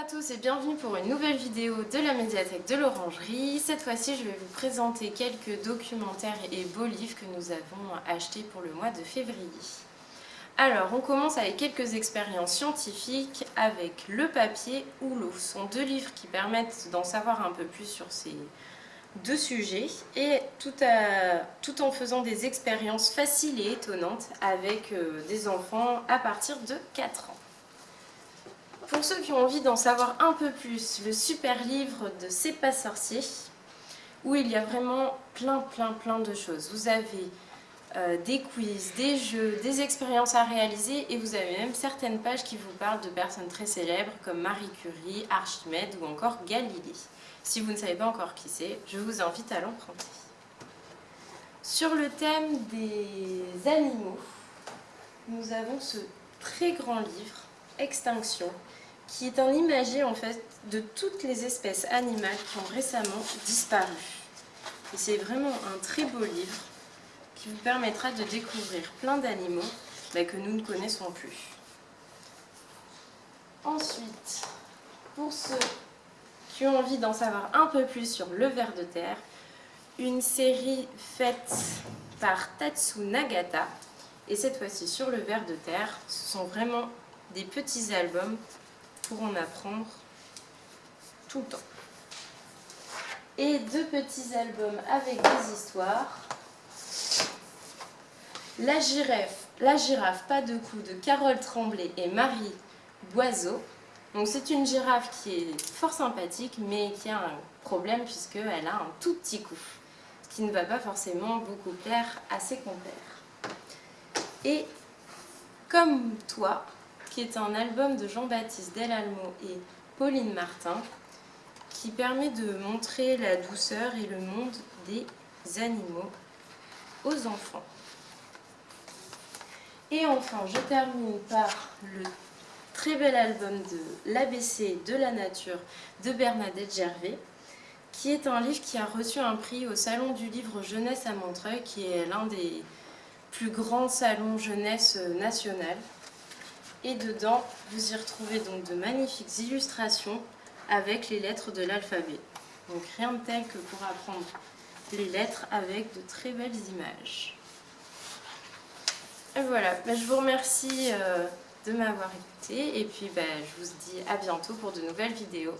à tous et bienvenue pour une nouvelle vidéo de la médiathèque de l'Orangerie. Cette fois-ci, je vais vous présenter quelques documentaires et beaux livres que nous avons achetés pour le mois de février. Alors, on commence avec quelques expériences scientifiques avec Le papier ou l'eau. Ce sont deux livres qui permettent d'en savoir un peu plus sur ces deux sujets et tout, tout en faisant des expériences faciles et étonnantes avec euh, des enfants à partir de 4 ans. Pour ceux qui ont envie d'en savoir un peu plus, le super livre de C'est pas sorcier, où il y a vraiment plein plein plein de choses. Vous avez euh, des quiz, des jeux, des expériences à réaliser et vous avez même certaines pages qui vous parlent de personnes très célèbres comme Marie Curie, Archimède ou encore Galilée. Si vous ne savez pas encore qui c'est, je vous invite à l'emprunter. Sur le thème des animaux, nous avons ce très grand livre, Extinction, qui est un imagé en fait de toutes les espèces animales qui ont récemment disparu. Et c'est vraiment un très beau livre qui vous permettra de découvrir plein d'animaux que nous ne connaissons plus. Ensuite, pour ceux qui ont envie d'en savoir un peu plus sur le ver de terre, une série faite par Tatsu Nagata, et cette fois-ci sur le ver de terre, ce sont vraiment des petits albums pour en apprendre tout le temps. Et deux petits albums avec des histoires. La girafe, la girafe pas de cou de Carole Tremblay et Marie Boiseau. Donc c'est une girafe qui est fort sympathique mais qui a un problème puisqu'elle a un tout petit cou. Ce qui ne va pas forcément beaucoup plaire à ses compères. Et comme toi, qui est un album de Jean-Baptiste Delalmo et Pauline Martin, qui permet de montrer la douceur et le monde des animaux aux enfants. Et enfin, je termine par le très bel album de l'ABC de la nature de Bernadette Gervais, qui est un livre qui a reçu un prix au Salon du livre jeunesse à Montreuil, qui est l'un des plus grands salons jeunesse national. Et dedans, vous y retrouvez donc de magnifiques illustrations avec les lettres de l'alphabet. Donc rien de tel que pour apprendre les lettres avec de très belles images. Et voilà, bah, je vous remercie euh, de m'avoir écouté et puis bah, je vous dis à bientôt pour de nouvelles vidéos.